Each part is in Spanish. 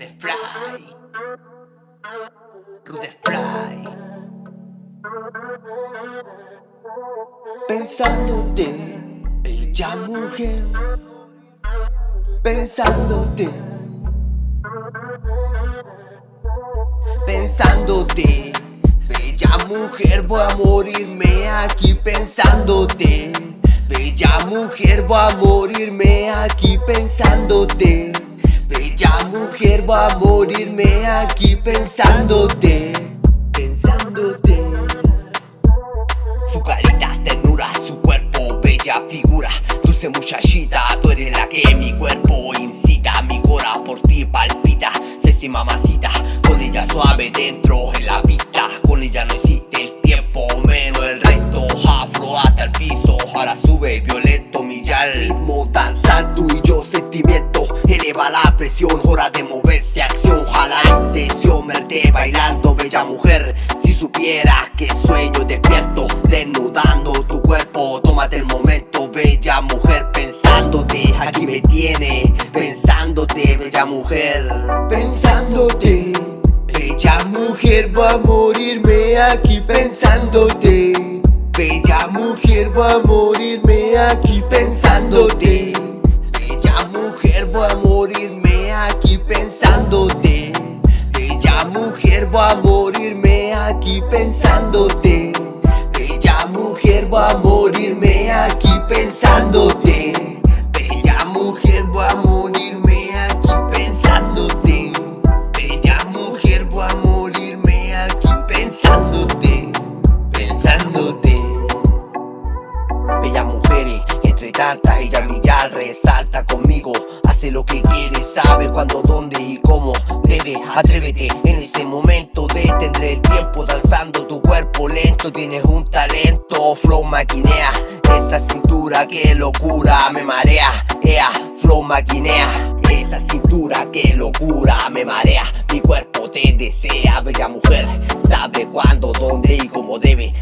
Rude Fly. Rude Fly. Pensándote, ella mujer. Pensándote. Pensándote Bella mujer, voy a morirme aquí. Pensándote Bella mujer, voy a morirme aquí. Pensándote. Bella mujer, voy a morirme aquí pensándote Pensándote. Su carita ternura, su cuerpo, bella figura. Dulce muchachita, tú eres la que mi cuerpo incita. Mi cora por ti palpita, sexy mamacita. Con ella suave dentro en la vista. Con ella no existe el tiempo, menos el resto Afro hasta el piso, ahora sube violento. Milla el ritmo, danza hora de moverse, acción. Jala la intención, verte bailando, bella mujer. Si supieras que sueño despierto Desnudando tu cuerpo, tómate el momento Bella mujer, pensándote. Aquí me tiene, pensándote, bella mujer. Pensándote Bella mujer, voy a morirme aquí. Pensándote Bella mujer, voy a morirme aquí. Pensándote morirme aquí pensándote. Bella mujer, voy a morirme aquí pensándote. Bella mujer, voy a morirme aquí pensándote. Bella mujer, voy a morirme aquí pensándote Pensándote. Bellas mujeres, entre tantas ella millar resalta conmigo. Hace lo que quiere, sabe cuándo, dónde y cómo debe Atrévete, en ese momento detendré el tiempo Danzando tu cuerpo lento, tienes un talento Flow maquinea, esa cintura que locura me marea. Ea, flow maquinea. Esa cintura que locura me marea. Mi cuerpo te desea, bella mujer. Sabe cuándo, dónde y cómo debe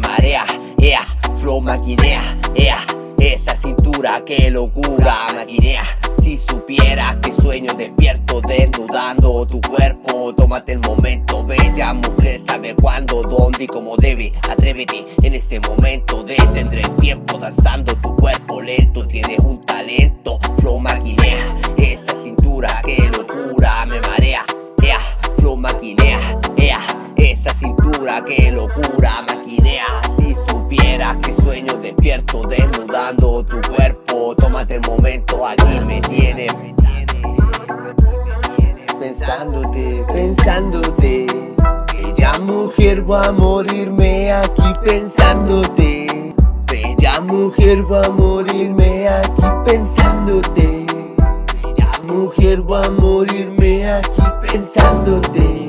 marea Ea, flow maquinea, ea esa cintura que locura maquinea. Si supieras que sueño despierto desnudando tu cuerpo Tómate el momento, bella mujer Sabe cuándo, dónde y cómo debe. Atrévete, en ese momento detendré el tiempo Danzando tu cuerpo lento Tienes un talento, flow maquinea Pensándote, pensándote. Bella mujer, voy a morirme aquí pensándote. Bella mujer, voy a morirme aquí pensándote. Bella mujer, voy a morirme aquí pensándote Pensándote